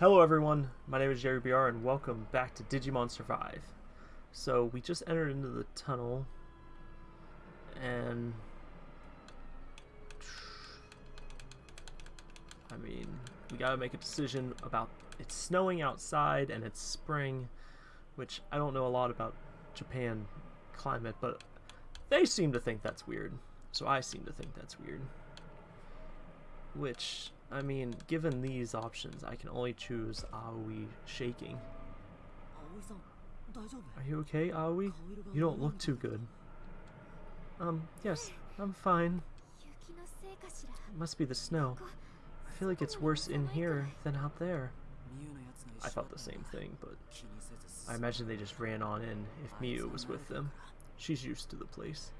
Hello everyone, my name is Jerry BR and welcome back to Digimon Survive. So we just entered into the tunnel and I mean, we gotta make a decision about it's snowing outside and it's spring, which I don't know a lot about Japan climate, but they seem to think that's weird. So I seem to think that's weird. Which, I mean, given these options, I can only choose Aoi shaking. Are you okay, Aoi? You don't look too good. Um, yes, I'm fine. It must be the snow. I feel like it's worse in here than out there. I thought the same thing, but I imagine they just ran on in if Miu was with them. She's used to the place.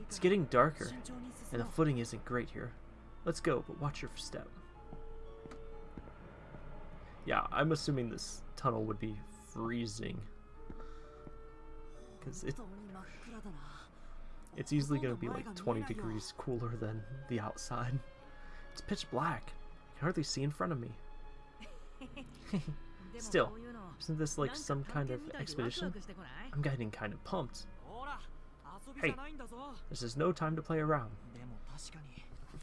It's getting darker, and the footing isn't great here. Let's go, but watch your step. Yeah, I'm assuming this tunnel would be freezing. Because it, it's easily going to be like 20 degrees cooler than the outside. It's pitch black. I can hardly see in front of me. Still, isn't this like some kind of expedition? I'm getting kind of pumped. Hey, this is no time to play around.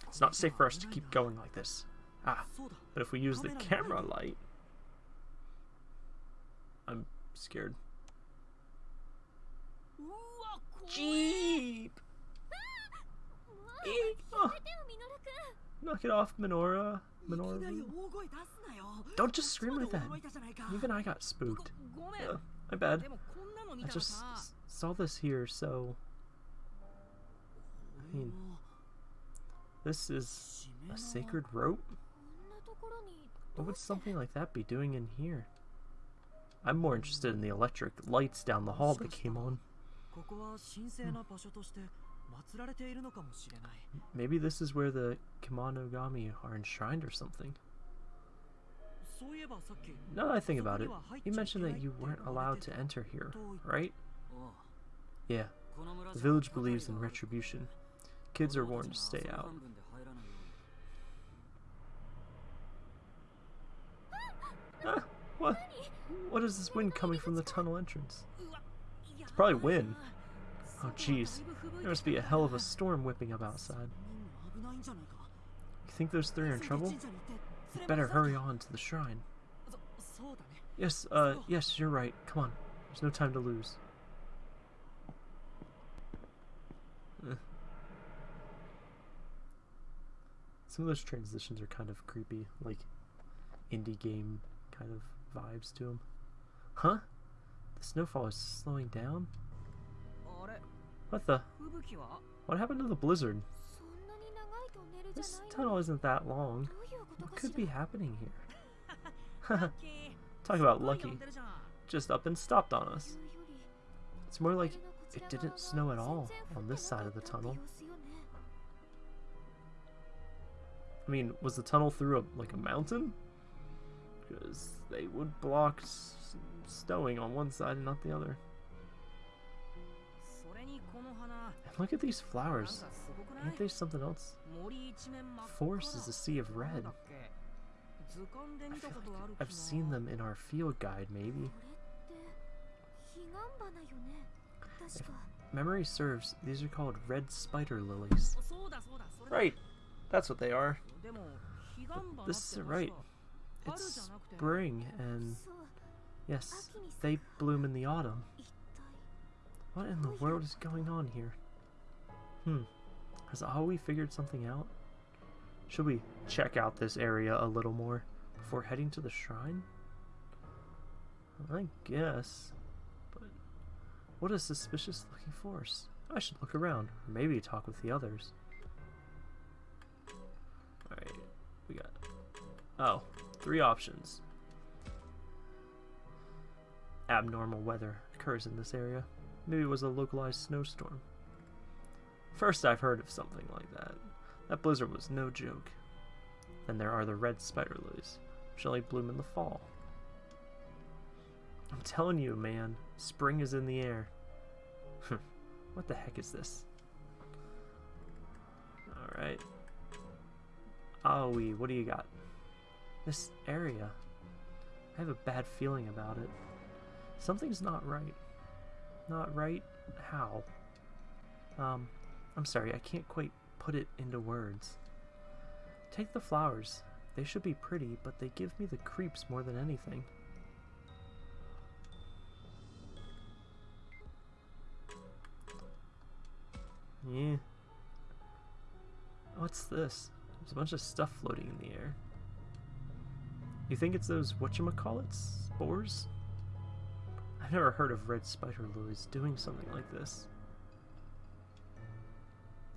It's not safe for us to keep going like this. Ah, but if we use the camera light... I'm scared. Jeep! Oh. Knock it off, Minoru. Minoru. Don't just scream like that. Even I got spooked. Uh, my bad. I just saw this here, so... I mean... This is a sacred rope? What would something like that be doing in here? I'm more interested in the electric lights down the hall that came on. Maybe this is where the Kemonogami are enshrined or something. Now that I think about it, you mentioned that you weren't allowed to enter here, right? Yeah, the village believes in retribution. Kids are warned to stay out. What? What is this wind coming from the tunnel entrance? It's probably wind. Oh jeez, there must be a hell of a storm whipping up outside. You think those three are in trouble? You better hurry on to the shrine. Yes, uh, yes, you're right. Come on. There's no time to lose. Some of those transitions are kind of creepy, like indie game kind of vibes to them. Huh? The snowfall is slowing down? What the? What happened to the blizzard? This tunnel isn't that long. What could be happening here? Talk about lucky. Just up and stopped on us. It's more like it didn't snow at all on this side of the tunnel. I mean, was the tunnel through a, like a mountain? Because they would block stowing on one side and not the other. And look at these flowers. Ain't they something else? Forest is a sea of red. Like I've seen them in our field guide, maybe. If memory serves, these are called red spider lilies. Right, that's what they are. This is right. It's spring, and yes, they bloom in the autumn. What in the world is going on here? Hmm. Has Aoi figured something out? Should we check out this area a little more before heading to the shrine? I guess. But what a suspicious looking force. I should look around, or maybe talk with the others. We got... Oh, three options. Abnormal weather occurs in this area. Maybe it was a localized snowstorm. First I've heard of something like that. That blizzard was no joke. Then there are the red spider lilies, which only bloom in the fall. I'm telling you, man, spring is in the air. what the heck is this? Alright. Aoi, what do you got? This area. I have a bad feeling about it. Something's not right. Not right? How? Um, I'm sorry, I can't quite put it into words. Take the flowers. They should be pretty, but they give me the creeps more than anything. Yeah. What's this? There's a bunch of stuff floating in the air. You think it's those whatchamacallits? Spores? I've never heard of red spider lilies doing something like this.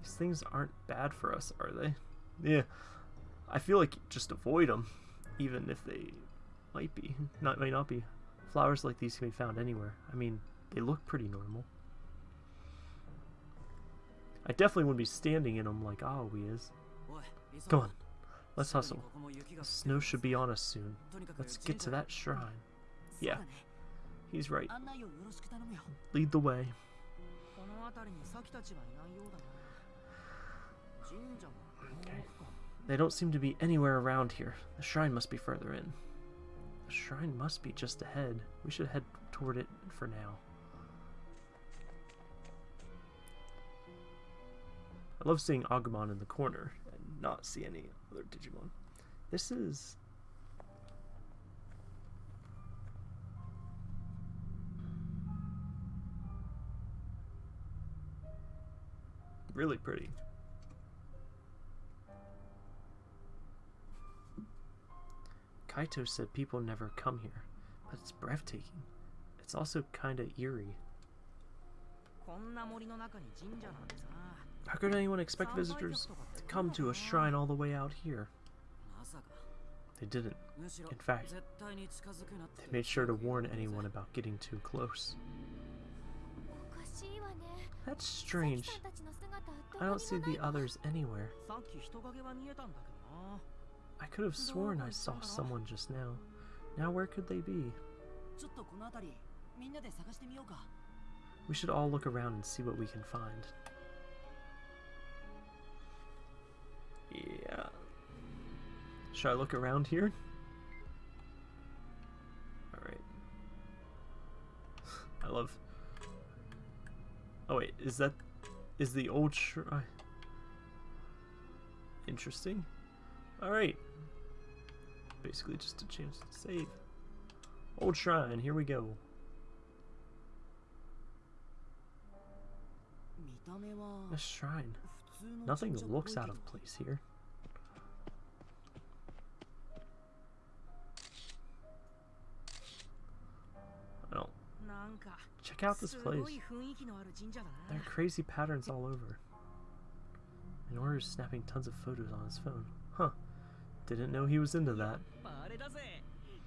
These things aren't bad for us, are they? Yeah. I feel like just avoid them, even if they might be. Not might not be. Flowers like these can be found anywhere. I mean, they look pretty normal. I definitely wouldn't be standing in them like Aoi is. Come on, let's hustle. Snow should be on us soon. Let's get to that shrine. Yeah, he's right. Lead the way. Okay. They don't seem to be anywhere around here. The shrine must be further in. The shrine must be just ahead. We should head toward it for now. I love seeing Agumon in the corner not see any other Digimon. This is... Really pretty. Kaito said people never come here, but it's breathtaking. It's also kinda eerie. How could anyone expect visitors to come to a shrine all the way out here? They didn't. In fact, they made sure to warn anyone about getting too close. That's strange. I don't see the others anywhere. I could have sworn I saw someone just now. Now where could they be? We should all look around and see what we can find. Yeah. Should I look around here? Alright. I love... Oh wait, is that... Is the old shrine... Interesting. Alright. Basically just a chance to save. Old shrine, here we go. A shrine. Nothing looks out of place here. Check out this place. There are crazy patterns all over. Minoru is snapping tons of photos on his phone. Huh. Didn't know he was into that.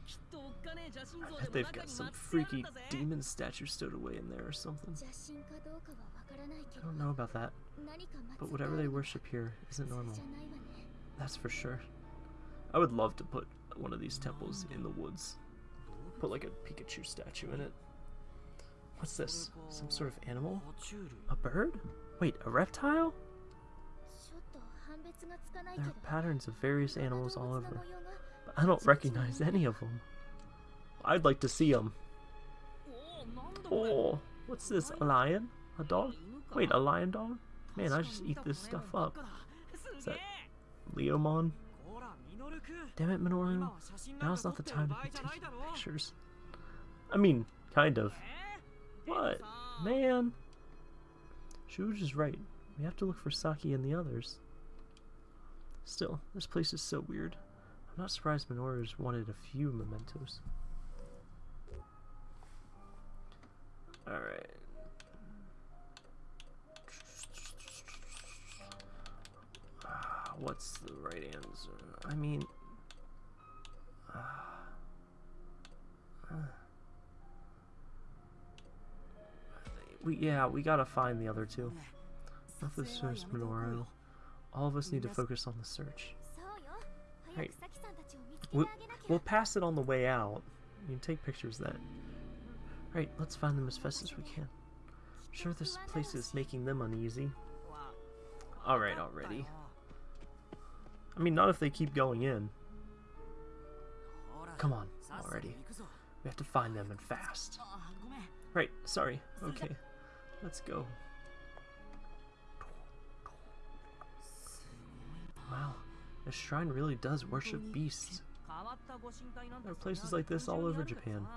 I bet they've got some freaky demon statue stowed away in there or something. I don't know about that, but whatever they worship here isn't normal. That's for sure. I would love to put one of these temples in the woods. Put like a Pikachu statue in it. What's this? Some sort of animal? A bird? Wait, a reptile? There are patterns of various animals all over, I don't recognize any of them. I'd like to see them. Oh, what's this? A lion? A dog? Wait, a lion dog? Man, I just eat this stuff up. Is that Leomon? Damn it, Minoru. Now's not the time to be taking pictures. I mean, kind of. What? Man! Shuji is right. We have to look for Saki and the others. Still, this place is so weird. I'm not surprised Minoru's wanted a few mementos. Alright. Uh, what's the right answer? I mean... Uh, uh, we, yeah, we gotta find the other two. Not the source Minoru. All of us need to focus on the search. Right. We'll, we'll pass it on the way out. You can take pictures then. Right, let's find them as fast as we can. I'm sure this place is making them uneasy. Alright already. I mean, not if they keep going in. Come on, already. We have to find them and fast. Right, sorry. Okay, let's go. Wow, this shrine really does worship beasts. There are places like this all over Japan.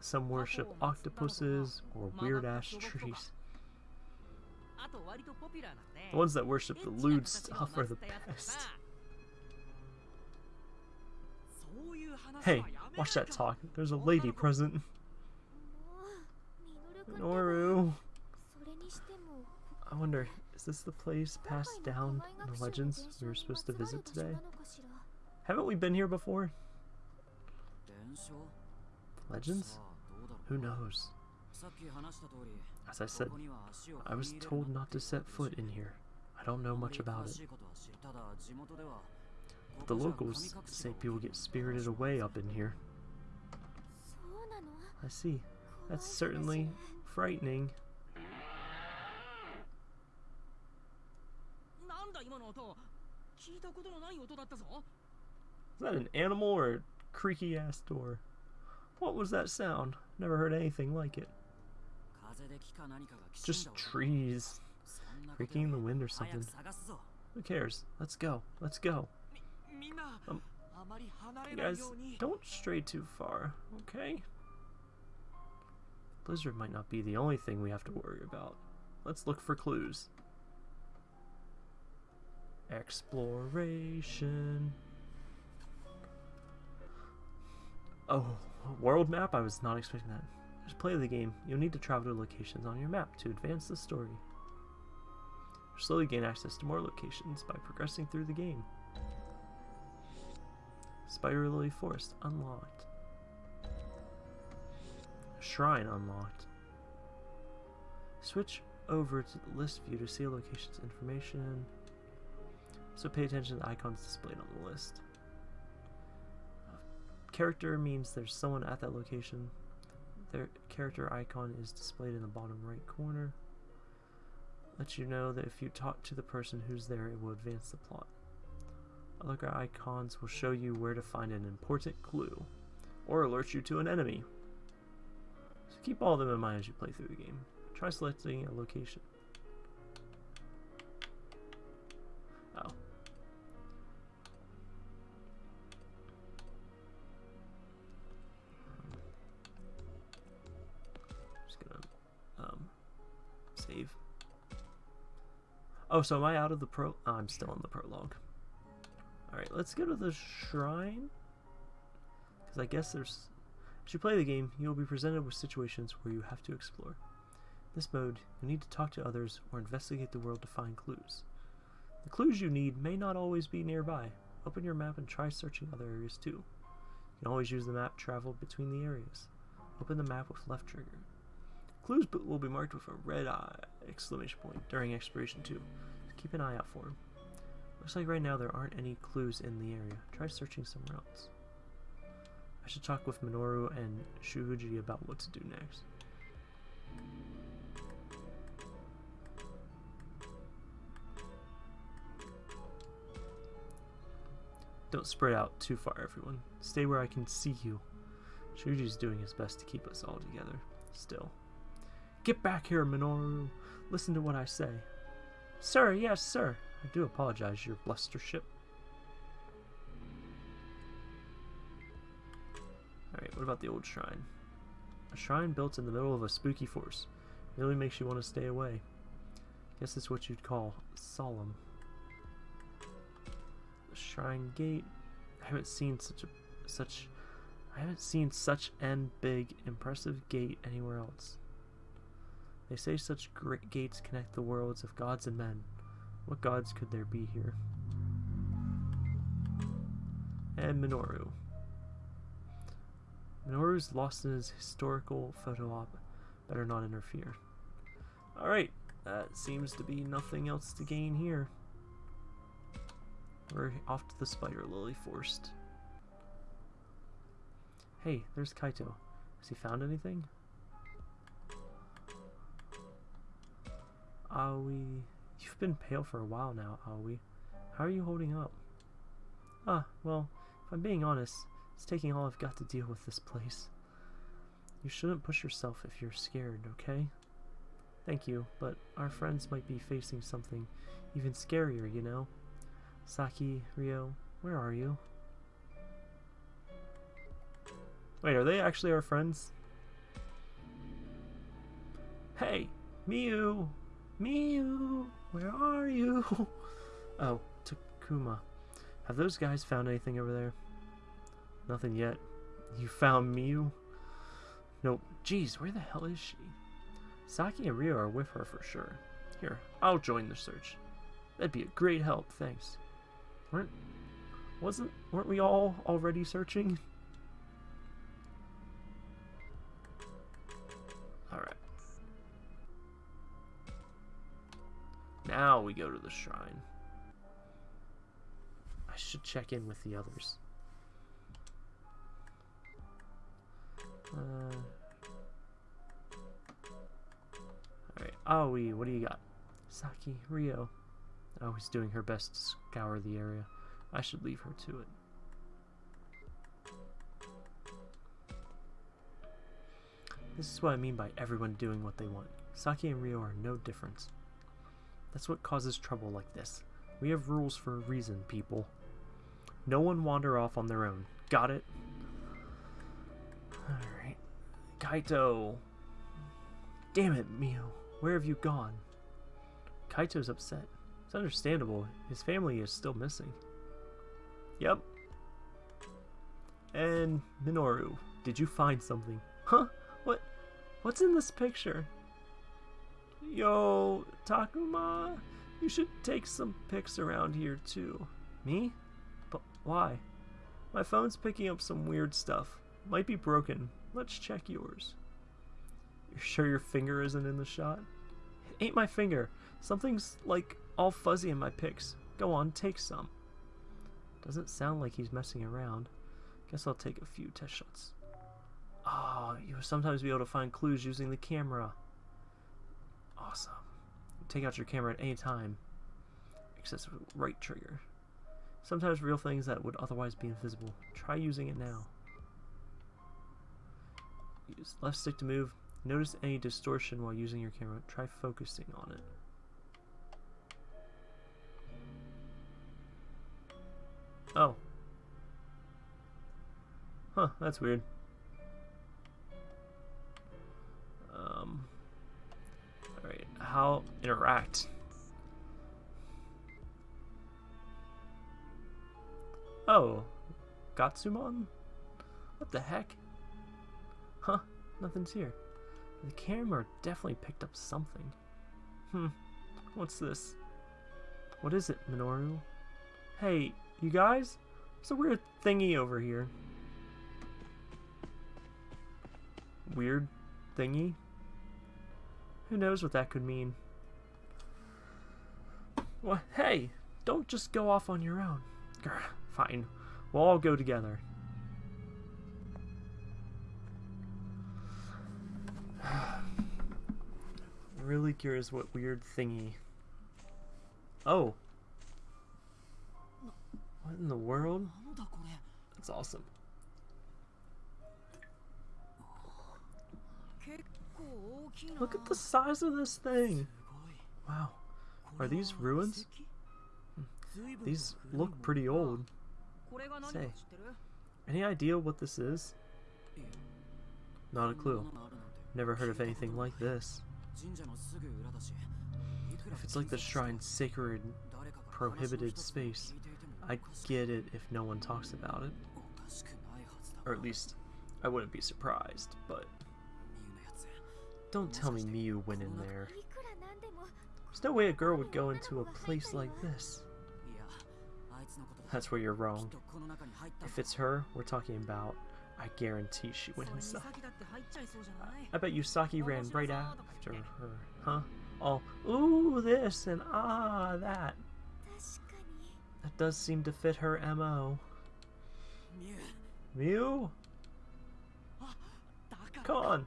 Some worship octopuses or weird-ass trees. The ones that worship the lewd stuff are the best. Hey, watch that talk. There's a lady present. Noru. I wonder, is this the place passed down in the legends we were supposed to visit today? Haven't we been here before? Legends? Who knows? As I said, I was told not to set foot in here. I don't know much about it. But The locals say people get spirited away up in here. I see. That's certainly frightening. Is that an animal or a creaky ass door? What was that sound? Never heard anything like it. Just trees. Creaking in the wind or something. Who cares? Let's go. Let's go. Um, guys, don't stray too far, okay? Blizzard might not be the only thing we have to worry about. Let's look for clues. Exploration. Oh, world map? I was not expecting that. Just play the game. You'll need to travel to locations on your map to advance the story. slowly gain access to more locations by progressing through the game. Spider Lily Forest unlocked. Shrine unlocked. Switch over to the list view to see location's information. So pay attention to the icons displayed on the list. Uh, character means there's someone at that location. Their character icon is displayed in the bottom right corner. Let you know that if you talk to the person who's there, it will advance the plot. Other icons will show you where to find an important clue, or alert you to an enemy. So keep all of them in mind as you play through the game. Try selecting a location. Oh, so am I out of the pro? Oh, I'm still in the prologue. Alright, let's go to the shrine. Because I guess there's... As you play the game, you will be presented with situations where you have to explore. In this mode, you need to talk to others or investigate the world to find clues. The clues you need may not always be nearby. Open your map and try searching other areas too. You can always use the map travel between the areas. Open the map with left trigger. Clues will be marked with a red eye exclamation point during exploration too. keep an eye out for him. Looks like right now there aren't any clues in the area. Try searching somewhere else. I should talk with Minoru and Shuji about what to do next. Don't spread out too far, everyone. Stay where I can see you. Shuji's doing his best to keep us all together. Still. Get back here, Minoru! Listen to what I say. Sir, yes, sir. I do apologize, your blustership. Alright, what about the old shrine? A shrine built in the middle of a spooky forest. Really makes you want to stay away. Guess it's what you'd call solemn. The shrine gate. I haven't seen such a such I haven't seen such an big, impressive gate anywhere else. They say such great gates connect the worlds of gods and men. What gods could there be here? And Minoru. Minoru's lost in his historical photo op. Better not interfere. Alright, that seems to be nothing else to gain here. We're off to the Spider Lily Forest. Hey, there's Kaito. Has he found anything? Aoi... You've been pale for a while now, Aoi. How are you holding up? Ah, well, if I'm being honest, It's taking all I've got to deal with this place. You shouldn't push yourself if you're scared, okay? Thank you, but our friends might be facing something even scarier, you know? Saki, Ryo, where are you? Wait, are they actually our friends? Hey, Miu! Miu! Where are you? Oh, Takuma. Have those guys found anything over there? Nothing yet. You found Miu? Nope. Jeez, where the hell is she? Saki and Ryo are with her for sure. Here, I'll join the search. That'd be a great help, thanks. Weren't wasn't weren't we all already searching? Alright. Now we go to the shrine. I should check in with the others. Uh, Alright, Aoi, what do you got? Saki, Ryo. Oh, he's doing her best to scour the area. I should leave her to it. This is what I mean by everyone doing what they want. Saki and Ryo are no different. That's what causes trouble like this. We have rules for a reason, people. No one wander off on their own. Got it? Alright. Kaito! Damn it, Miu. Where have you gone? Kaito's upset. It's understandable. His family is still missing. Yep. And Minoru, did you find something? Huh? What? What's in this picture? Yo, Takuma, you should take some pics around here too. Me? But why? My phone's picking up some weird stuff. Might be broken. Let's check yours. You're sure your finger isn't in the shot? It ain't my finger. Something's, like, all fuzzy in my pics. Go on, take some. Doesn't sound like he's messing around. Guess I'll take a few test shots. Ah, oh, you'll sometimes be able to find clues using the camera. Awesome. Take out your camera at any time. Except right trigger. Sometimes real things that would otherwise be invisible. Try using it now. Use left stick to move. Notice any distortion while using your camera. Try focusing on it. Oh. Huh, that's weird. How interact? Oh, Gatsumon? What the heck? Huh, nothing's here. The camera definitely picked up something. Hmm, what's this? What is it, Minoru? Hey, you guys? There's a weird thingy over here. Weird thingy? Who knows what that could mean? Well, hey, don't just go off on your own. Grr, fine, we'll all go together. really curious what weird thingy. Oh. What in the world? That's awesome. Look at the size of this thing. Wow. Are these ruins? Hmm. These look pretty old. Say, any idea what this is? Not a clue. Never heard of anything like this. If it's like the shrine's sacred, prohibited space, I get it if no one talks about it. Or at least, I wouldn't be surprised, but... Don't tell me Miu went in there. There's no way a girl would go into a place like this. That's where you're wrong. If it's her we're talking about, I guarantee she went inside. I bet Yusaki ran right after her, huh? All, ooh, this and ah, that. That does seem to fit her MO. Miu? Come on.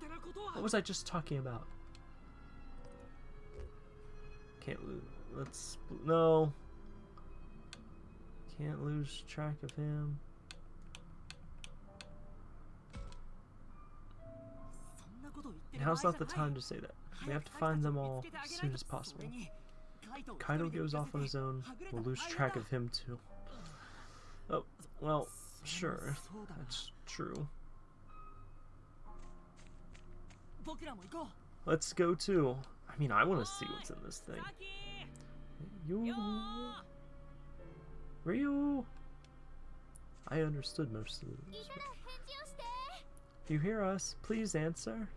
What was I just talking about? Can't lose. Let's no. Can't lose track of him. Now's not the time to say that. We have to find them all as soon as possible. Kaito goes off on his own. We'll lose track of him too. Oh, well, sure. That's true. Let's go too. I mean, I want to see what's in this thing. You... Ryu! I understood most of this. You hear us? Please answer.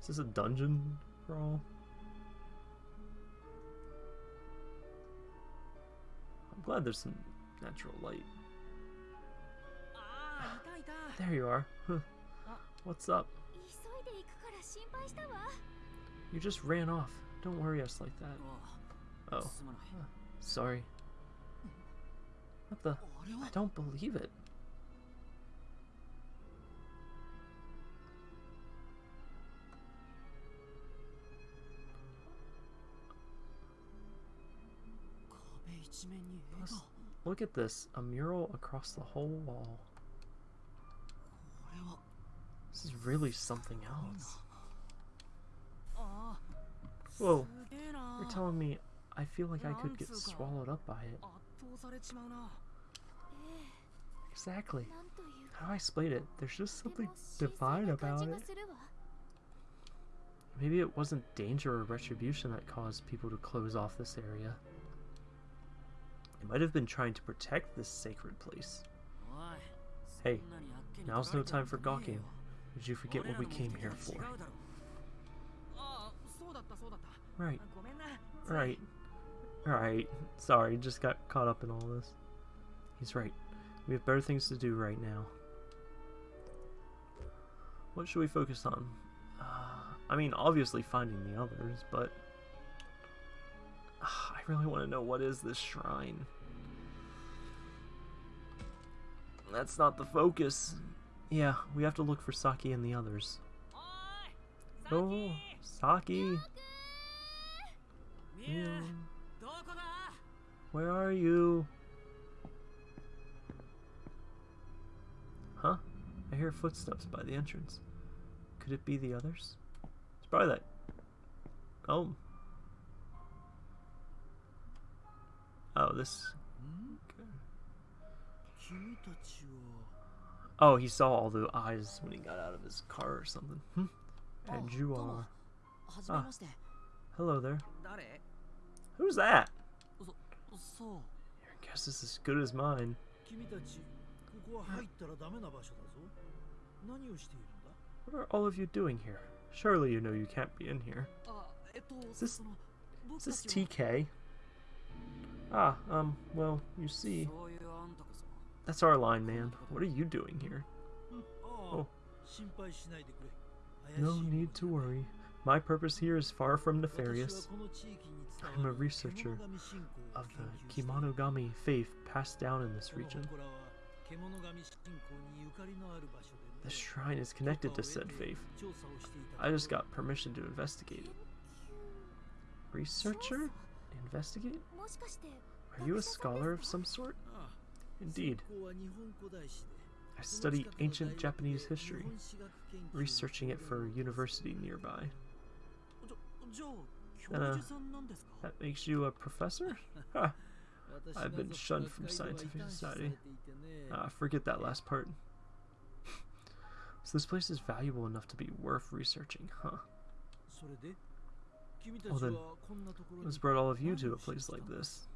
Is this a dungeon crawl? Glad there's some natural light. There you are. What's up? You just ran off. Don't worry us like that. Oh. sorry. What the? I don't believe it. Look at this. A mural across the whole wall. This is really something else. Whoa. You're telling me I feel like I could get swallowed up by it. Exactly. How do I explain it? There's just something divine about it. Maybe it wasn't danger or retribution that caused people to close off this area. It might have been trying to protect this sacred place. Hey, now's no time for gawking. Did you forget what we came here for? Right. Right. Right. Sorry, just got caught up in all this. He's right. We have better things to do right now. What should we focus on? Uh, I mean, obviously finding the others, but... I really want to know what is this shrine. That's not the focus. Yeah, we have to look for Saki and the others. Oh, Saki! Yeah. Where are you? Huh? I hear footsteps by the entrance. Could it be the others? It's probably that. Oh. Oh, this. Oh, he saw all the eyes when he got out of his car or something. Hmm? And you are. Ah. Hello there. Who's that? Your guess is as good as mine. What are all of you doing here? Surely you know you can't be in here. Is this, is this TK? Ah, um, well, you see. That's our line, man. What are you doing here? Oh. No need to worry. My purpose here is far from nefarious. I am a researcher of the Kemonogami faith passed down in this region. The shrine is connected to said faith. I just got permission to investigate it. Researcher? Investigate? Are you a scholar of some sort? Indeed. I study ancient Japanese history, researching it for a university nearby. Uh, that makes you a professor? I've been shunned from scientific society. Ah, forget that last part. so this place is valuable enough to be worth researching, huh? Well then, what's brought all of you to a place like this?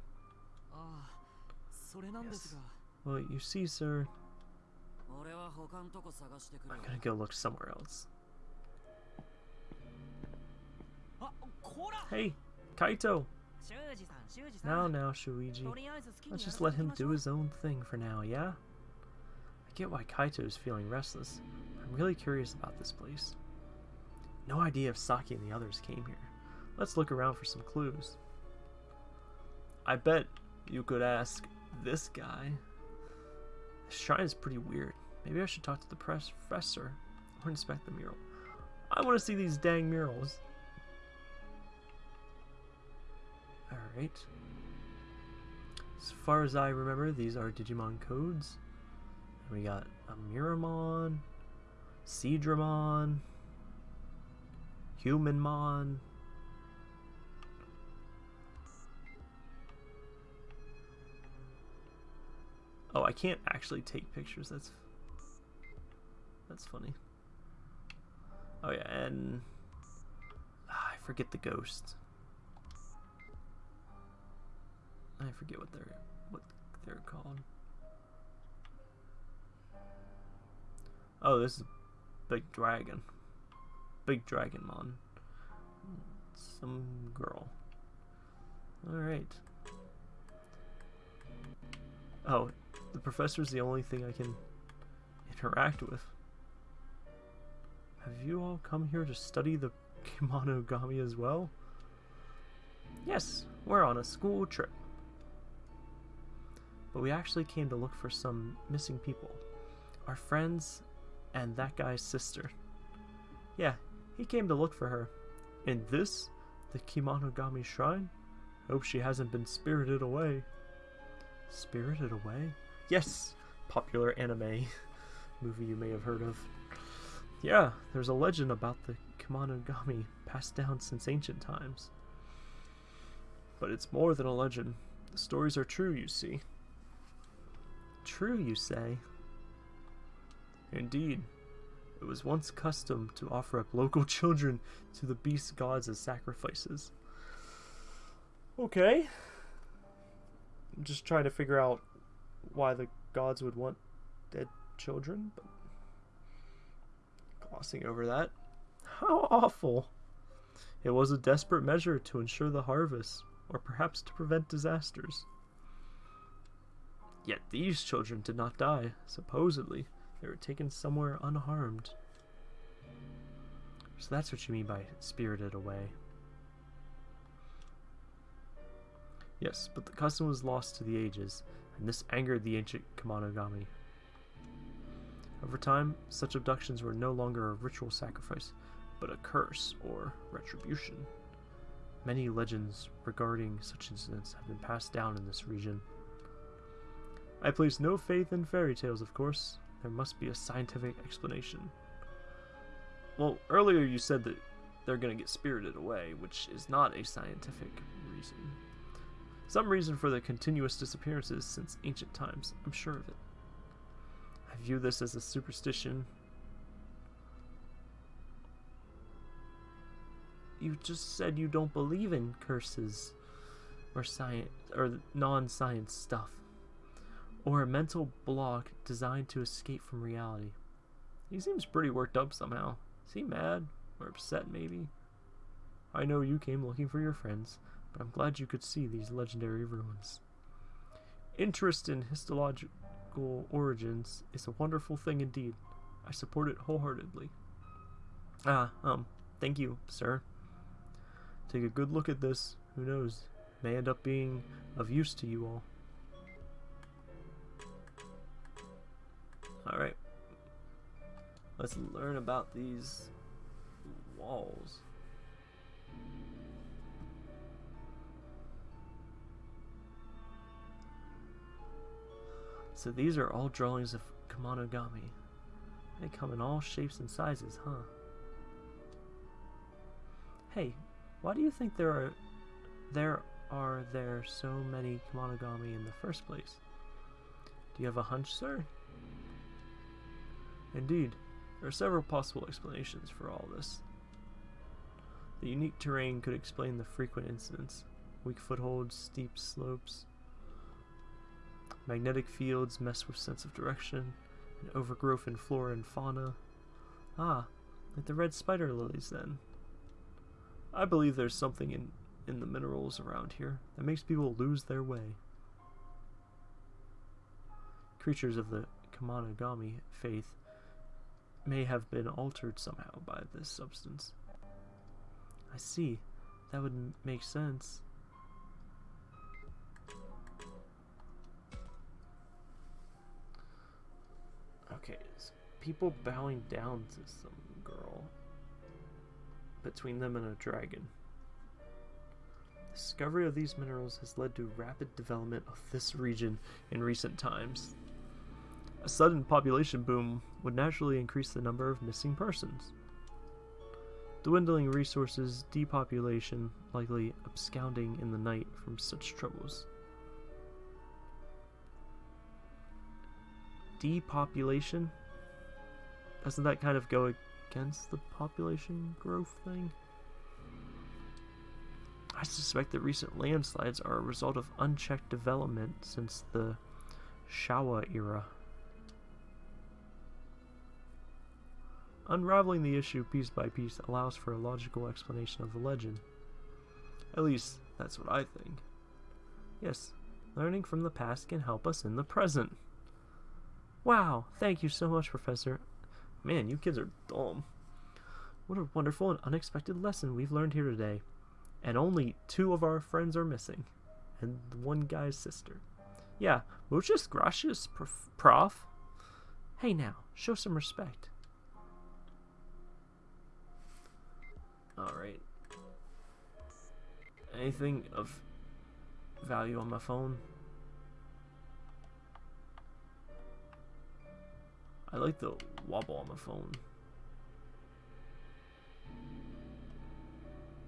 Yes. Well, you see, sir, I'm gonna go look somewhere else. Hey, Kaito! Now, now, Shuji. Let's just let him do his own thing for now, yeah? I get why Kaito is feeling restless. I'm really curious about this place. No idea if Saki and the others came here. Let's look around for some clues. I bet you could ask this guy. This shrine is pretty weird. Maybe I should talk to the professor or inspect the mural. I want to see these dang murals. Alright. As far as I remember, these are Digimon codes. we got a Miramon, Seadramon, Humanmon. Oh, I can't actually take pictures. That's that's funny. Oh yeah, and ah, I forget the ghost. I forget what they're what they're called. Oh, this is Big Dragon. Big Dragon Mon. Some girl. Alright. Oh, the professor's the only thing I can interact with. Have you all come here to study the Kemonogami as well? Yes, we're on a school trip. But we actually came to look for some missing people. Our friends and that guy's sister. Yeah, he came to look for her. And this? The Kemonogami Shrine? Hope she hasn't been spirited away. Spirited away? Yes! Popular anime movie you may have heard of. Yeah, there's a legend about the Kemonogami passed down since ancient times. But it's more than a legend. The stories are true, you see. True, you say? Indeed. It was once custom to offer up local children to the beast gods as sacrifices. Okay. I'm just trying to figure out why the gods would want dead children, but glossing over that. How awful! It was a desperate measure to ensure the harvest, or perhaps to prevent disasters. Yet these children did not die, supposedly. They were taken somewhere unharmed. So that's what you mean by spirited away. Yes, but the custom was lost to the ages, and this angered the ancient Kemonogami. Over time, such abductions were no longer a ritual sacrifice, but a curse or retribution. Many legends regarding such incidents have been passed down in this region. I place no faith in fairy tales, of course, there must be a scientific explanation. Well, earlier you said that they're going to get spirited away, which is not a scientific reason. Some reason for the continuous disappearances since ancient times, I'm sure of it. I view this as a superstition. You just said you don't believe in curses or science or non-science stuff or a mental block designed to escape from reality. He seems pretty worked up somehow. Is he mad? Or upset, maybe? I know you came looking for your friends, but I'm glad you could see these legendary ruins. Interest in histological origins is a wonderful thing indeed. I support it wholeheartedly. Ah, um, thank you, sir. Take a good look at this. Who knows? May end up being of use to you all. Alright. Let's learn about these walls. So these are all drawings of Kemonogami. They come in all shapes and sizes, huh? Hey, why do you think there are there are there so many Kemonogami in the first place? Do you have a hunch, sir? Indeed, there are several possible explanations for all this. The unique terrain could explain the frequent incidents. Weak footholds, steep slopes, magnetic fields mess with sense of direction, and overgrowth in flora and fauna. Ah, like the red spider lilies then. I believe there's something in, in the minerals around here that makes people lose their way. Creatures of the Kemonogami faith may have been altered somehow by this substance. I see. That would make sense. People bowing down to some girl. Between them and a dragon. Discovery of these minerals has led to rapid development of this region in recent times. A sudden population boom would naturally increase the number of missing persons. Dwindling resources, depopulation, likely absconding in the night from such troubles. Depopulation? Doesn't that kind of go against the population growth thing? I suspect that recent landslides are a result of unchecked development since the Showa era. Unraveling the issue piece by piece allows for a logical explanation of the legend. At least, that's what I think. Yes, learning from the past can help us in the present. Wow, thank you so much, Professor. Man, you kids are dumb. What a wonderful and unexpected lesson we've learned here today. And only two of our friends are missing. And one guy's sister. Yeah, muchas gracias, prof. Hey now, show some respect. Alright. Anything of value on my phone? I like the wobble on the phone.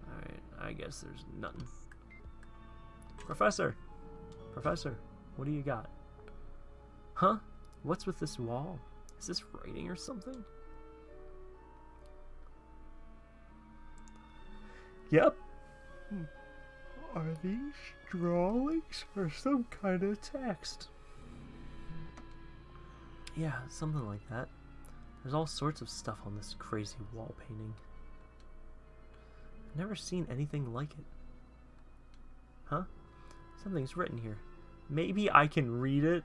Alright, I guess there's nothing. Professor! Professor, what do you got? Huh? What's with this wall? Is this writing or something? Yep. Hmm. Are these drawings or some kind of text? Yeah, something like that. There's all sorts of stuff on this crazy wall painting. Never seen anything like it. Huh? Something's written here. Maybe I can read it?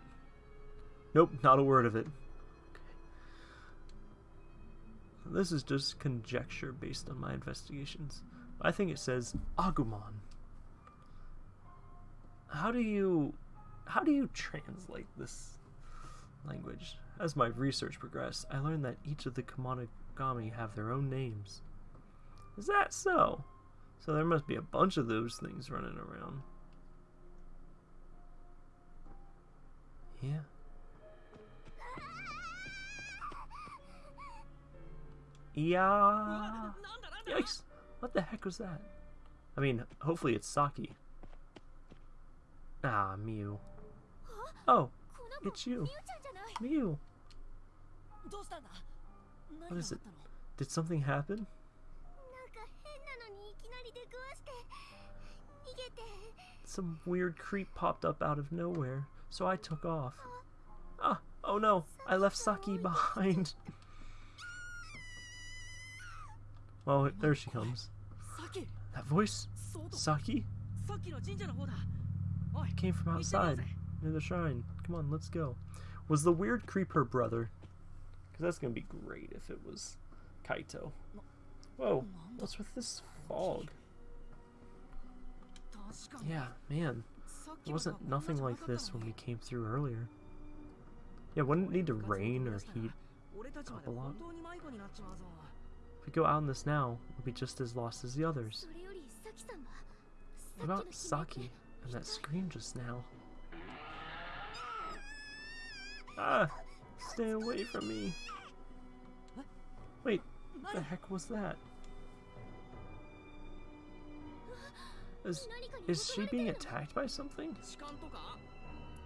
Nope, not a word of it. Okay. This is just conjecture based on my investigations. I think it says Agumon. How do you how do you translate this language. As my research progressed, I learned that each of the Kemonogami have their own names. Is that so? So there must be a bunch of those things running around. Yeah. Yeah. Yikes. What the heck was that? I mean, hopefully it's Saki. Ah, Miu. Oh, it's you. Miu. What is it? Did something happen? Some weird creep popped up out of nowhere, so I took off. Ah, oh no, I left Saki behind. well, there she comes. That voice? Saki? It came from outside, near the shrine. Come on, let's go. Was the weird creep her brother? Because that's going to be great if it was Kaito. Whoa, what's with this fog? Yeah, man. It wasn't nothing like this when we came through earlier. Yeah, wouldn't it need to rain or heat up a lot? If we go out in this now, we'll be just as lost as the others. What about Saki and that scream just now? Ah! Stay away from me! Wait, what the heck was that? Is, is she being attacked by something?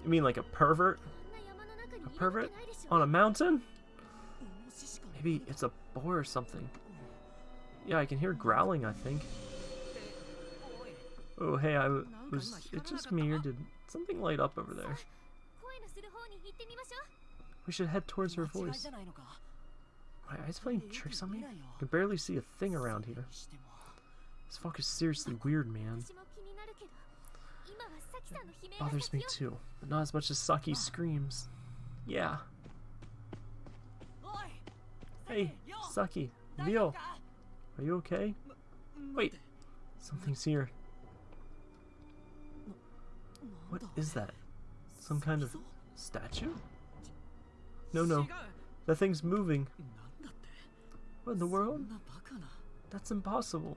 You mean like a pervert? A pervert? On a mountain? Maybe it's a boar or something. Yeah, I can hear growling, I think. Oh, hey, I was... It's just me, or did something light up over there? We should head towards her voice. My eyes playing tricks on me? I can barely see a thing around here. This fog is seriously weird, man. It bothers me too, but not as much as Saki ah. screams. Yeah. Hey, Saki, Leo, are you okay? Wait, something's here. What is that? Some kind of statue? No, no. That thing's moving. What in the world? That's impossible.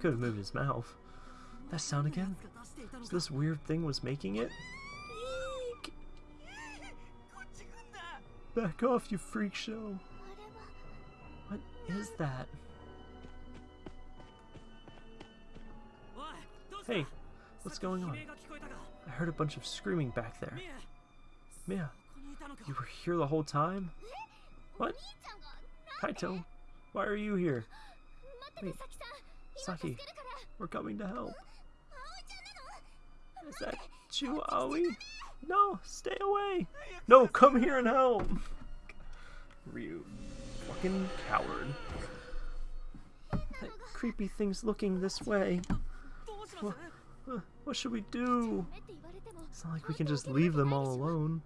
Could have moved his mouth. That sound again? So this weird thing was making it? Eek. Back off, you freak show. What is that? Hey, what's going on? I heard a bunch of screaming back there. Miu, you were here the whole time? What? Kaito, why are you here? Wait, Saki, we're coming to help. Is that you, Aoi? No, stay away. No, come here and help. Ryu, fucking coward. That creepy thing's looking this way. What, what should we do? It's not like we can just leave them all alone,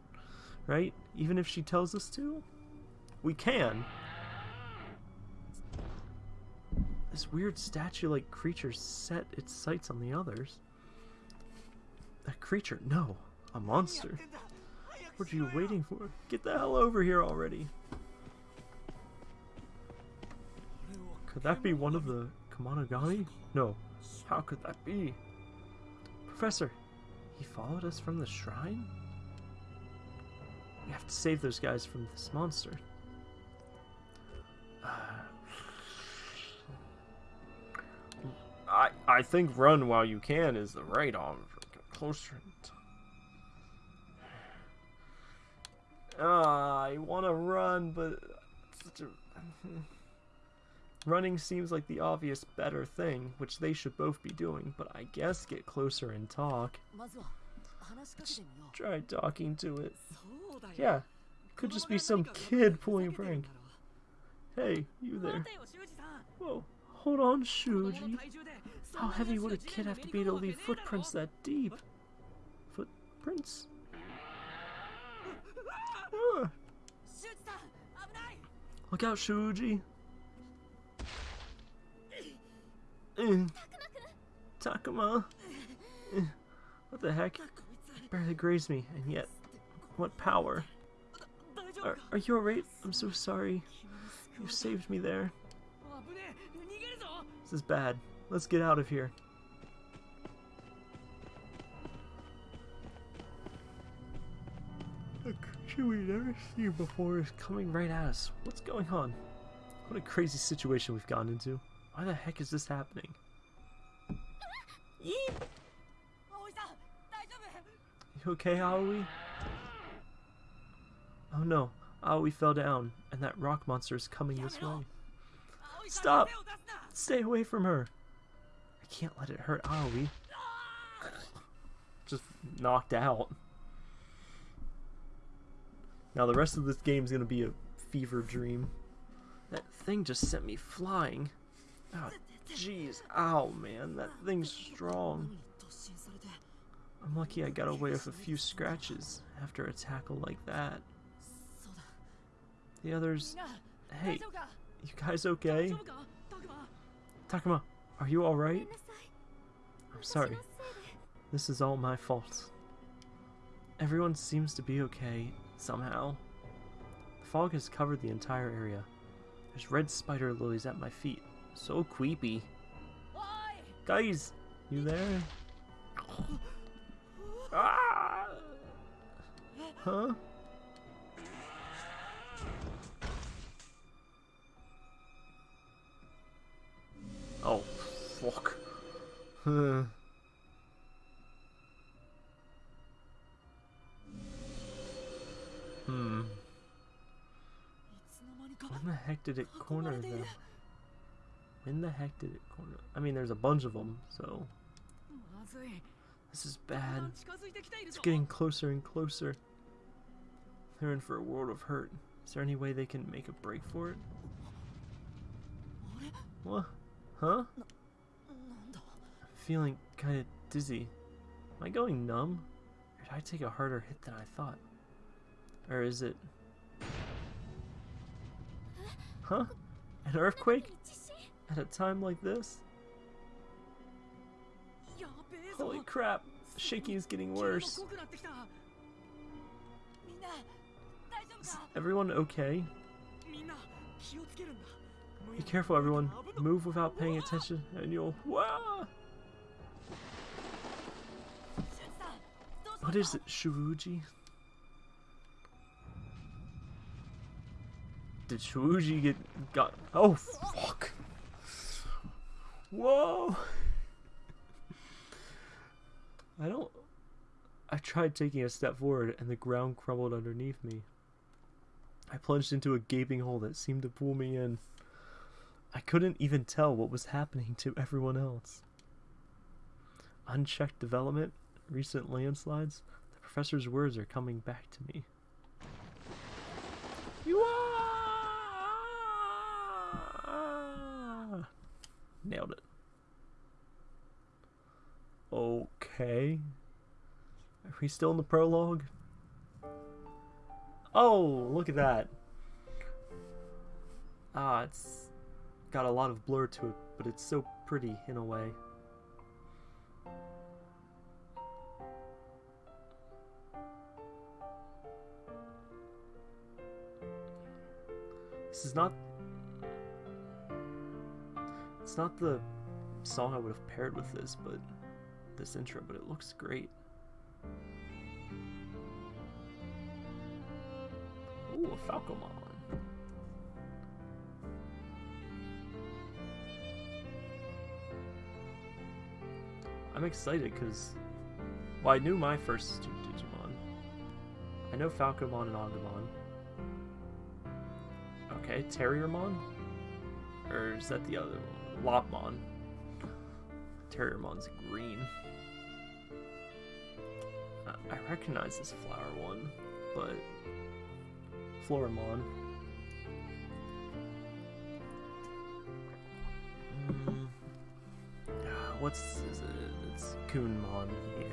right? Even if she tells us to? We can. This weird statue-like creature set its sights on the others. A creature? No. A monster. What are you waiting for? Get the hell over here already. Could that be one of the Kemonogami? No. How could that be? Professor, he followed us from the shrine? We have to save those guys from this monster. I I think run while you can is the right arm. Closer. Ah, I want to run, but running seems like the obvious better thing, which they should both be doing. But I guess get closer and talk. Let's try talking to it. Yeah, could just be some kid pulling a prank. Hey, you there. Whoa, hold on, Shuji. How heavy would a kid have to be to leave footprints that deep? Footprints? Uh. Look out, Shuji. Takuma. Uh. What the heck? Barely grazed me, and yet, what power? Are, are you alright? I'm so sorry. You saved me there. This is bad. Let's get out of here. A creature we never seen before is coming right at us. What's going on? What a crazy situation we've gotten into. Why the heck is this happening? You okay, Aoi? Oh no, Aoi fell down, and that rock monster is coming this way. Stop! Stay away from her! I can't let it hurt Aoi. Just knocked out. Now the rest of this game is going to be a fever dream. That thing just sent me flying. Oh, jeez. Ow, man. That thing's strong. I'm lucky I got away with a few scratches after a tackle like that. The others... Hey, you guys okay? Takuma, are you alright? I'm sorry. This is all my fault. Everyone seems to be okay, somehow. The fog has covered the entire area. There's red spider lilies at my feet. So creepy. Guys, you there? Ah! Huh? Oh, fuck. hmm. When the heck did it corner them? When the heck did it corner? I mean, there's a bunch of them, so... This is bad. It's getting closer and closer. They're in for a world of hurt. Is there any way they can make a break for it? What? Huh? I'm feeling kinda dizzy. Am I going numb? Or did I take a harder hit than I thought? Or is it... Huh? An earthquake? At a time like this? Holy crap! Shaking is getting worse. Is everyone okay? Be careful, everyone. Move without paying attention, and you'll... Wah! What is it, Shuji? Did Shuji get... got... Oh, fuck! Whoa! I don't... I tried taking a step forward, and the ground crumbled underneath me. I plunged into a gaping hole that seemed to pull me in. I couldn't even tell what was happening to everyone else. Unchecked development, recent landslides, the professor's words are coming back to me. You are! Nailed it. Okay. Are we still in the prologue? Oh, look at that. Ah, it's got a lot of blur to it, but it's so pretty in a way. This is not... It's not the song I would have paired with this, but this intro, but it looks great. Ooh, a Falcomon. I'm excited because, well, I knew my first two Digimon. I know Falcomon and Agumon. Okay, Terriermon? Or is that the other one? Lopmon. Terriermon's green. I recognize this flower one, but Floramon. Mm. What's is it? It's Kunemon, yeah.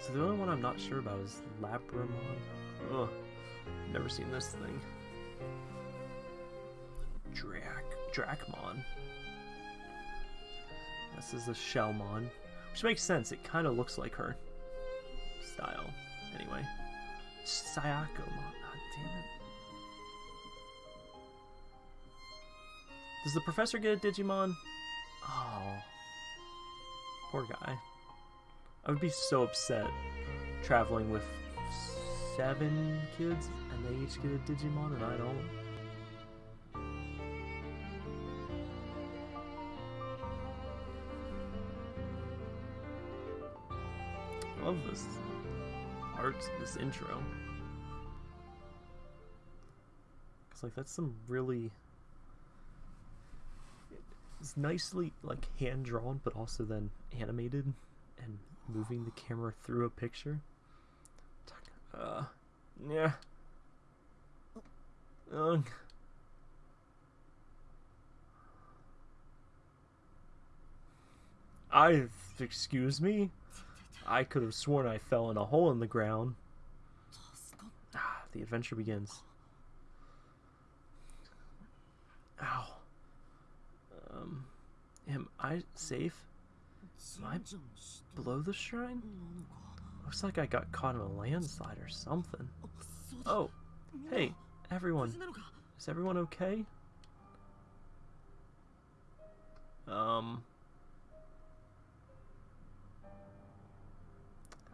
So the only one I'm not sure about is Labramon. Ugh, never seen this thing. Drac, Dracmon. This is a Shellmon. Which makes sense, it kind of looks like her style. Anyway. Sayako, ah, God damn it. Does the professor get a Digimon? Oh. Poor guy. I would be so upset traveling with seven kids and they each get a Digimon and I don't. This art, this intro. Cause like that's some really it's nicely like hand drawn but also then animated and moving the camera through a picture. Uh yeah. Ugh. I excuse me? I could have sworn I fell in a hole in the ground. Ah, the adventure begins. Ow. Um, am I safe? Am I below the shrine? Looks like I got caught in a landslide or something. Oh, hey, everyone. Is everyone okay? Um...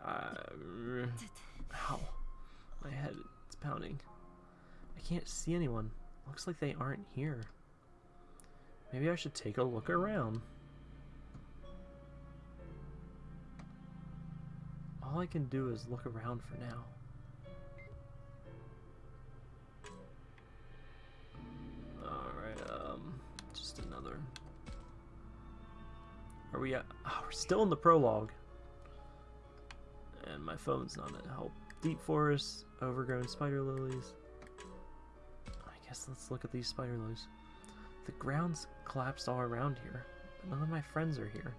Uh, ow. My head is pounding. I can't see anyone. Looks like they aren't here. Maybe I should take a look around. All I can do is look around for now. Alright, um, just another. Are we at? Oh, we're still in the prologue and my phone's not a help. Deep forest, overgrown spider lilies. I guess let's look at these spider lilies. The ground's collapsed all around here, but none of my friends are here.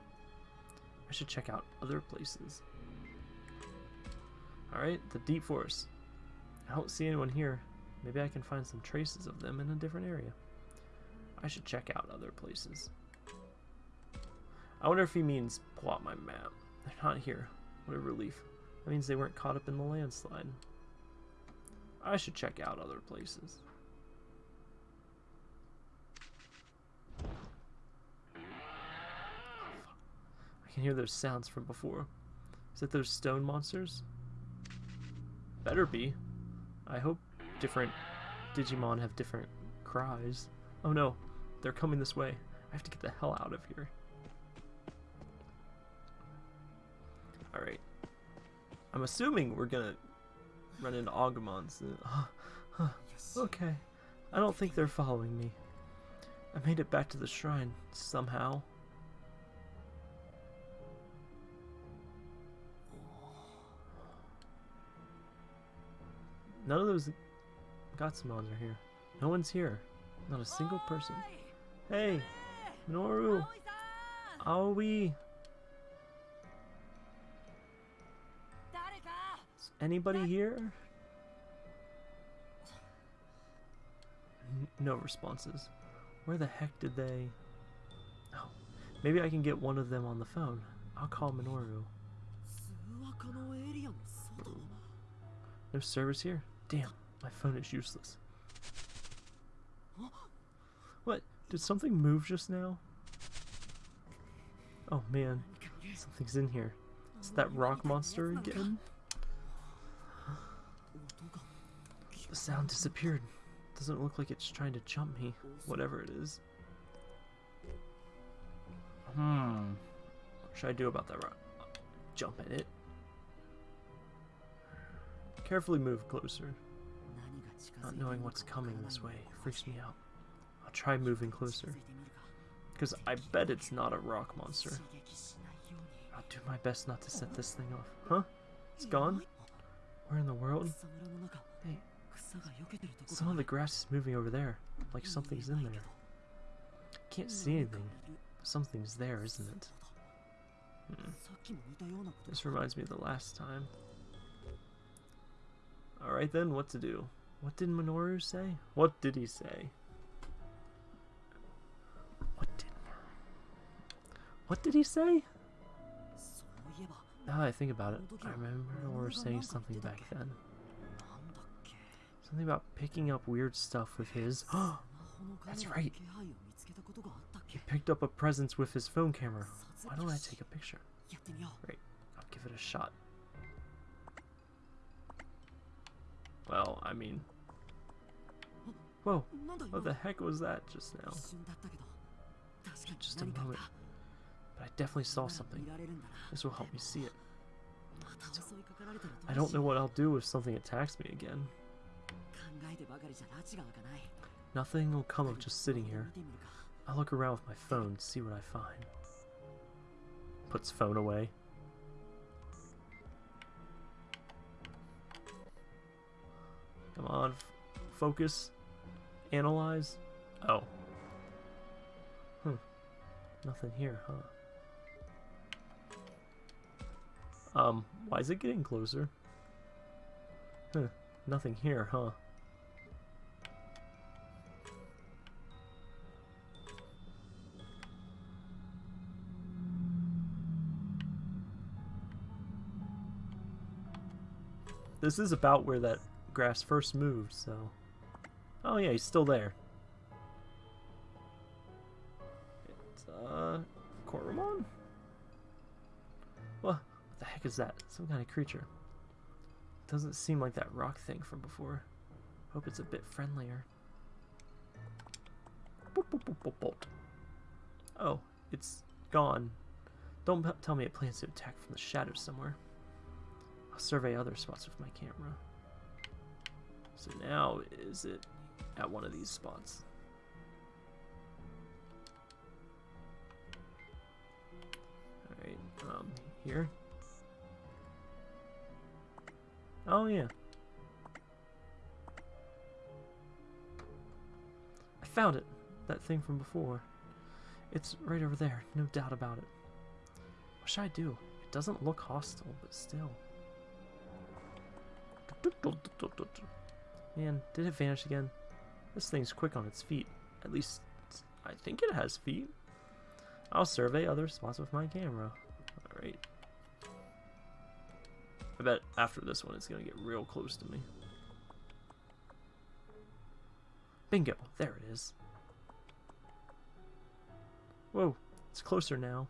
I should check out other places. Alright, the deep forest. I don't see anyone here. Maybe I can find some traces of them in a different area. I should check out other places. I wonder if he means pull out my map. They're not here. What a relief. That means they weren't caught up in the landslide. I should check out other places. I can hear those sounds from before. Is it those stone monsters? Better be. I hope different Digimon have different cries. Oh no, they're coming this way. I have to get the hell out of here. Alright, I'm assuming we're gonna run into Agumons. okay. I don't think they're following me. I made it back to the shrine, somehow. None of those Gotsumons are here. No one's here. Not a single person. Hey! Minoru! Aoi! Anybody here? No responses. Where the heck did they... Oh, maybe I can get one of them on the phone. I'll call Minoru. No service here? Damn, my phone is useless. What? Did something move just now? Oh man, something's in here. Is that rock monster again? The sound disappeared. Doesn't look like it's trying to jump me, whatever it is. Hmm. What should I do about that rock? Jump at it. Carefully move closer. Not knowing what's coming this way freaks me out. I'll try moving closer. Because I bet it's not a rock monster. I'll do my best not to set this thing off. Huh? It's gone? Where in the world? Some of the grass is moving over there, like something's in there. Can't see anything. Something's there, isn't it? Hmm. This reminds me of the last time. Alright then, what to do? What did Minoru say? What did he say? What did... What did he say? Now I think about it, I remember Minoru saying something back then. Something about picking up weird stuff with his... That's right! He picked up a presence with his phone camera. Why don't I take a picture? Right, I'll give it a shot. Well, I mean... Whoa, what the heck was that just now? Just a moment. But I definitely saw something. This will help me see it. I don't know what I'll do if something attacks me again. Nothing will come of just sitting here. I'll look around with my phone, to see what I find. Puts phone away. Come on, focus, analyze. Oh. Hmm. Nothing here, huh? Um, why is it getting closer? Huh. Nothing here, huh? This is about where that grass first moved, so... Oh yeah, he's still there. It's, uh... Koromon? What? What the heck is that? Some kind of creature. Doesn't seem like that rock thing from before. Hope it's a bit friendlier. Oh, it's gone. Don't tell me it plans to attack from the shadows somewhere. Survey other spots with my camera. So now, is it at one of these spots? Alright, um, here? Oh, yeah. I found it! That thing from before. It's right over there, no doubt about it. What should I do? It doesn't look hostile, but still. Man, did it vanish again? This thing's quick on its feet. At least, I think it has feet. I'll survey other spots with my camera. Alright. I bet after this one it's going to get real close to me. Bingo! There it is. Whoa, it's closer now.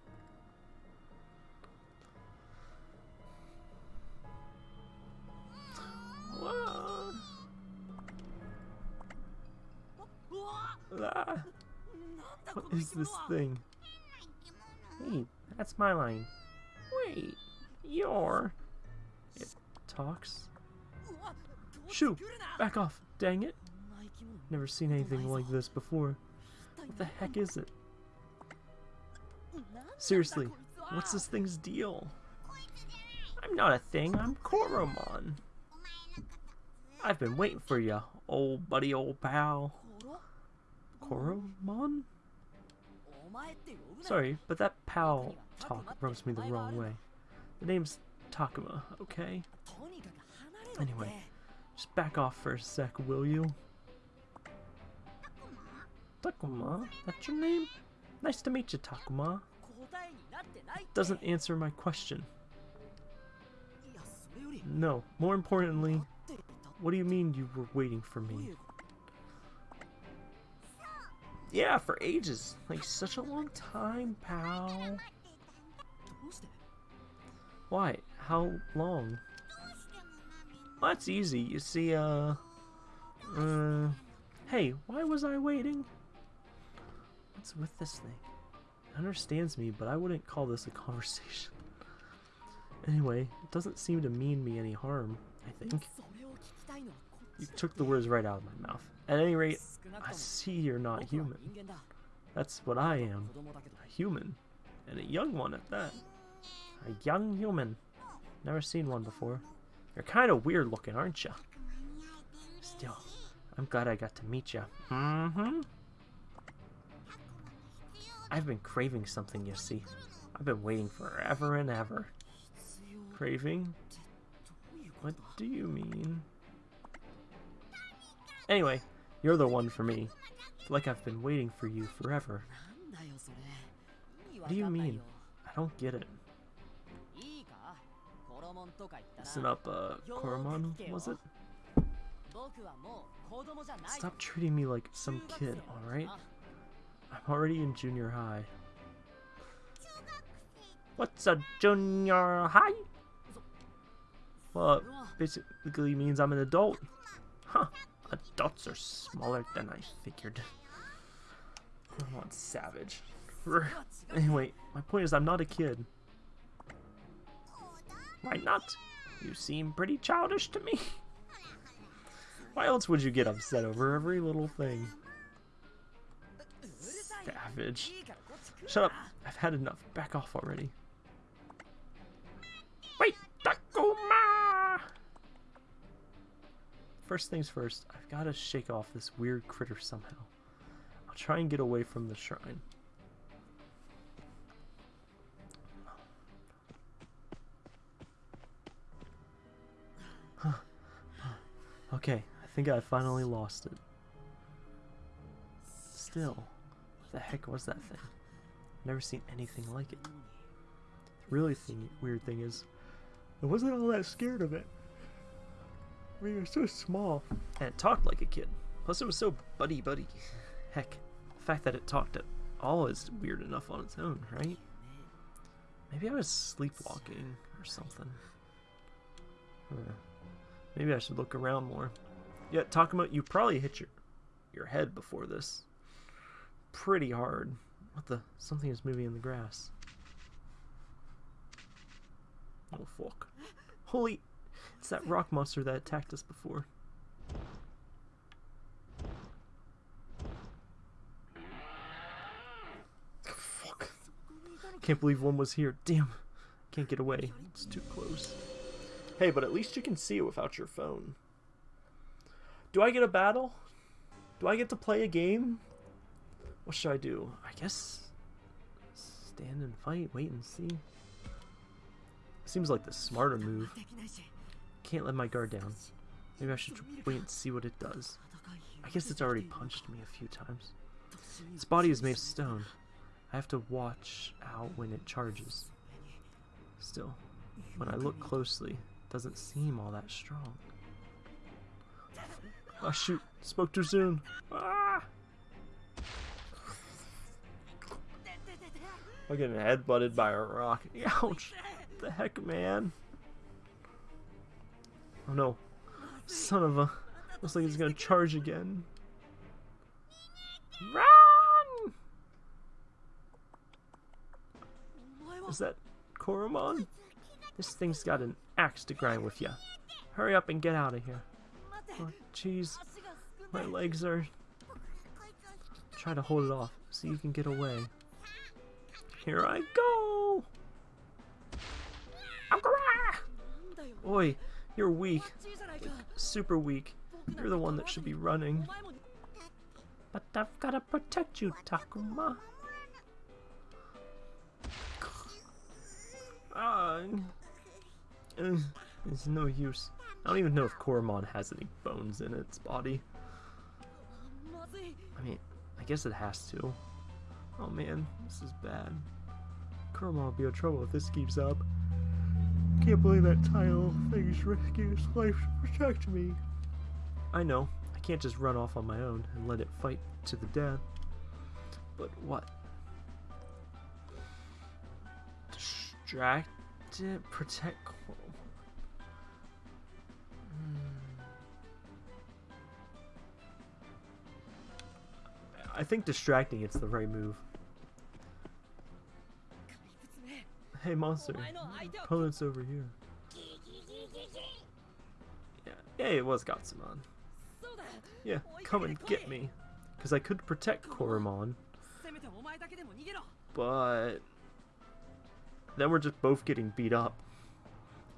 This thing? Hey, that's my line. Wait, you're... It talks? Shoo! Back off, dang it! Never seen anything like this before. What the heck is it? Seriously, what's this thing's deal? I'm not a thing, I'm Koromon. I've been waiting for you, old buddy, old pal. Koromon? Sorry, but that pal talk rubs me the wrong way. The name's Takuma, okay? Anyway, just back off for a sec, will you? Takuma? That's your name? Nice to meet you, Takuma. Doesn't answer my question. No, more importantly, what do you mean you were waiting for me? Yeah, for ages. Like, such a long time, pal. Why? How long? Well, that's easy. You see, uh... Uh... Hey, why was I waiting? What's with this thing? It understands me, but I wouldn't call this a conversation. Anyway, it doesn't seem to mean me any harm, I think. You took the words right out of my mouth. At any rate, I see you're not human. That's what I am. A human. And a young one at that. A young human. Never seen one before. You're kind of weird looking, aren't you? Still, I'm glad I got to meet you. Mm-hmm. I've been craving something, you see. I've been waiting forever and ever. Craving? What do you mean? Anyway, you're the one for me. It's like I've been waiting for you forever. What do you mean? I don't get it. Listen up, uh, Koromon, was it? Stop treating me like some kid, alright? I'm already in junior high. What's a junior high? Well, basically means I'm an adult. Huh. Adults are smaller than I figured. I'm on savage. Anyway, my point is I'm not a kid. Why not? You seem pretty childish to me. Why else would you get upset over every little thing? Savage. Shut up. I've had enough. Back off already. First things first, I've got to shake off this weird critter somehow. I'll try and get away from the shrine. Okay, I think I finally lost it. Still, what the heck was that thing? Never seen anything like it. The really thing, weird thing is, I wasn't all that scared of it. It was so small, and it talked like a kid. Plus, it was so buddy-buddy. Heck, the fact that it talked at all is weird enough on its own, right? Maybe I was sleepwalking or something. Huh. Maybe I should look around more. Yeah, talking about you probably hit your your head before this. Pretty hard. What the? Something is moving in the grass. Oh fuck. Holy it's that rock monster that attacked us before. Fuck. Can't believe one was here. Damn. Can't get away. It's too close. Hey, but at least you can see it without your phone. Do I get a battle? Do I get to play a game? What should I do? I guess stand and fight, wait and see. Seems like the smarter move. Can't let my guard down. Maybe I should wait and see what it does. I guess it's already punched me a few times. Its body is made of stone. I have to watch out when it charges. Still, when I look closely, it doesn't seem all that strong. Oh shoot, spoke too soon. Ah! I'm getting headbutted by a rock. Ouch! What the heck, man? Oh no. Son of a... Looks like he's gonna charge again. Run! Is that Koromon? This thing's got an axe to grind with you. Hurry up and get out of here. Oh, jeez. My legs are... Try to hold it off so you can get away. Here I go! Oi, you're weak. super weak. You're the one that should be running. But I've gotta protect you, Takuma. Uh, it's no use. I don't even know if Koromon has any bones in its body. I mean, I guess it has to. Oh man, this is bad. Koromon will be in trouble if this keeps up. Can't believe that tile thing's risking its life to protect me. I know, I can't just run off on my own and let it fight to the death. But what? Distract it? Protect hmm. I think distracting it's the right move. Hey monster, opponent's over here. Yeah, yeah it was Gotsumon. Yeah, come and get me. Because I could protect Koromon. But... Then we're just both getting beat up.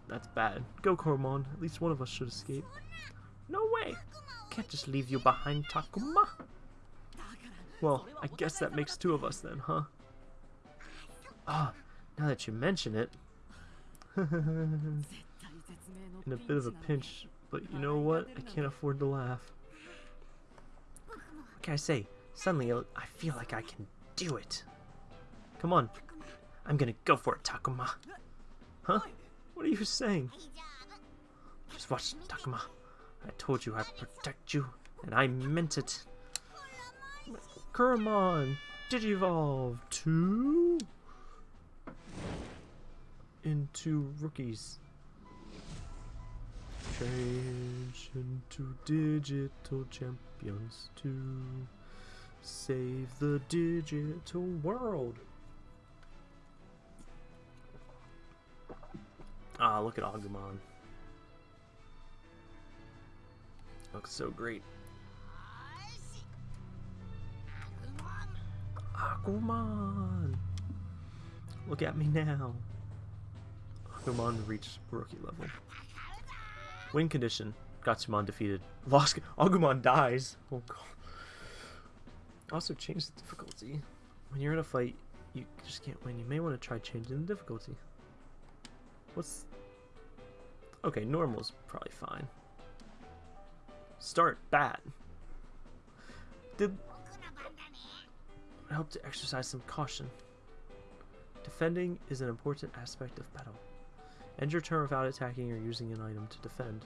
That's bad. Go, Koromon. At least one of us should escape. No way! Can't just leave you behind, Takuma. Well, I guess that makes two of us then, huh? Ah, now that you mention it. In a bit of a pinch, but you know what? I can't afford to laugh. What can I say? Suddenly, I feel like I can do it. Come on. I'm gonna go for it, Takuma. Huh? What are you saying? Just watch, Takuma. I told you I'd protect you, and I meant it. Koromon, Digivolve to into rookies. Change into digital champions to save the digital world. Ah, look at Agumon. Looks so great. Agumon! Look at me now. Agumon reached rookie level. Win condition. Gotsumon defeated. Lost. Agumon dies. Oh god. Also change the difficulty. When you're in a fight, you just can't win. You may want to try changing the difficulty. What's... Okay, normal's probably fine. Start bad. Did help to exercise some caution. Defending is an important aspect of battle. End your turn without attacking or using an item to defend.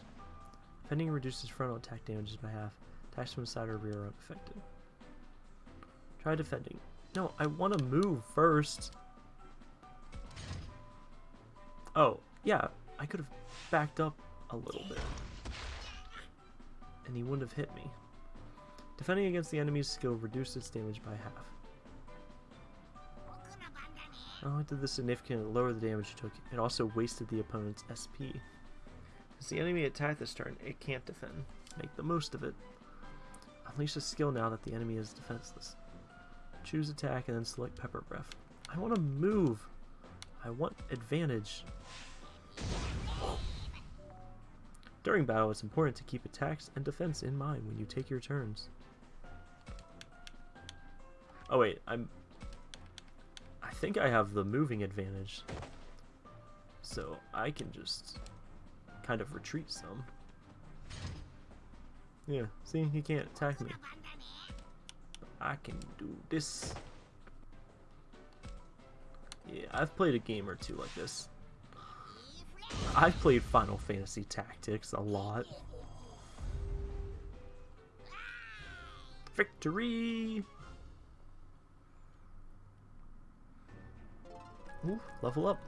Defending reduces frontal attack damages by half. Attacks from side or rear are unaffected. Try defending. No, I want to move first. Oh, yeah, I could have backed up a little bit. And he wouldn't have hit me. Defending against the enemy's skill reduces damage by half. Oh, it did this significantly lower the damage it took. It also wasted the opponent's SP. As the enemy attacked this turn, it can't defend. Make the most of it. Unleash a skill now that the enemy is defenseless. Choose attack and then select Pepper Breath. I want to move. I want advantage. During battle, it's important to keep attacks and defense in mind when you take your turns. Oh wait, I'm think I have the moving advantage. So I can just kind of retreat some. Yeah, see, he can't attack me. I can do this. Yeah, I've played a game or two like this. I've played Final Fantasy Tactics a lot. Victory! Ooh, level up.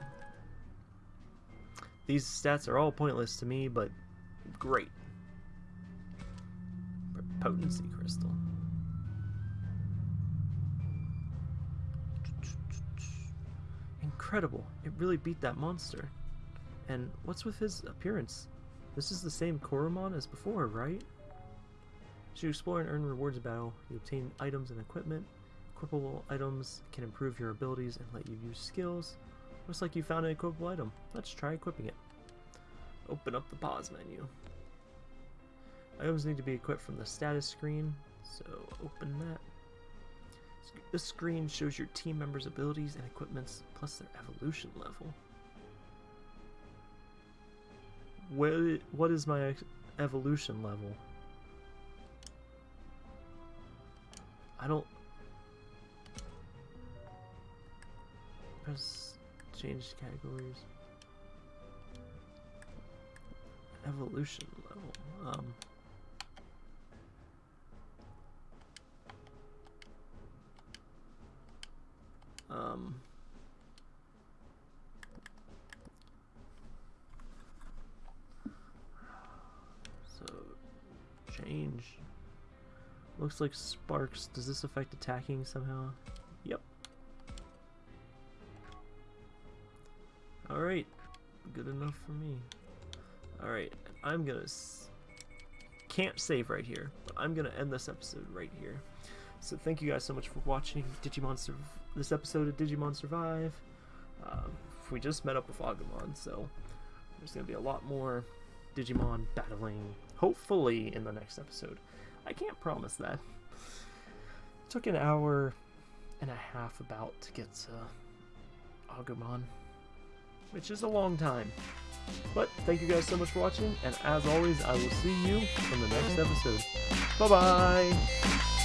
These stats are all pointless to me, but great. Potency crystal. incredible. It really beat that monster. And what's with his appearance? This is the same Koromon as before, right? As you explore and earn rewards in battle, you obtain items and equipment. Equipable items can improve your abilities and let you use skills. Looks like you found an equipable item. Let's try equipping it. Open up the pause menu. Items need to be equipped from the status screen, so open that. This screen shows your team members' abilities and equipments, plus their evolution level. What, what is my evolution level? I don't... Press change categories. Evolution level. Um... Um, so, change. Looks like sparks. Does this affect attacking somehow? Alright. Good enough for me. Alright, I'm gonna... Can't save right here, but I'm gonna end this episode right here. So thank you guys so much for watching Digimon Sur this episode of Digimon Survive. Um, we just met up with Agumon, so there's to be a lot more Digimon battling, hopefully, in the next episode. I can't promise that. It took an hour and a half about to get to Agumon, which is a long time. But thank you guys so much for watching, and as always, I will see you on the next episode. Bye-bye!